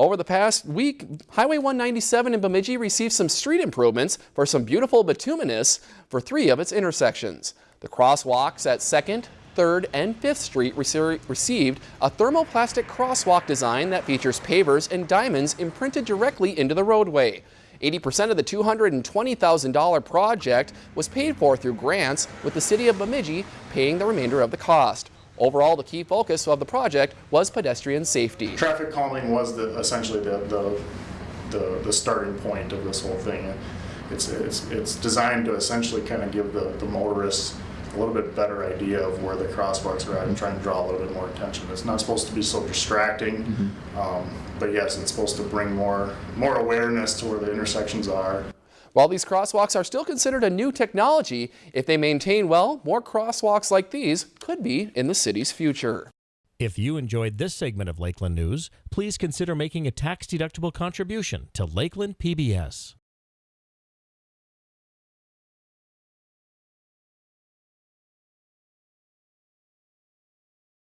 Over the past week, Highway 197 in Bemidji received some street improvements for some beautiful bituminous for three of its intersections. The crosswalks at 2nd, 3rd, and 5th Street received a thermoplastic crosswalk design that features pavers and diamonds imprinted directly into the roadway. 80% of the $220,000 project was paid for through grants, with the city of Bemidji paying the remainder of the cost. Overall, the key focus of the project was pedestrian safety. Traffic calming was the, essentially the, the, the, the starting point of this whole thing. It's, it's, it's designed to essentially kind of give the, the motorists a little bit better idea of where the crosswalks are at and trying to draw a little bit more attention. It's not supposed to be so distracting, mm -hmm. um, but yes, it's supposed to bring more, more awareness to where the intersections are. While these crosswalks are still considered a new technology, if they maintain well, more crosswalks like these could be in the city's future. If you enjoyed this segment of Lakeland News, please consider making a tax-deductible contribution to Lakeland PBS.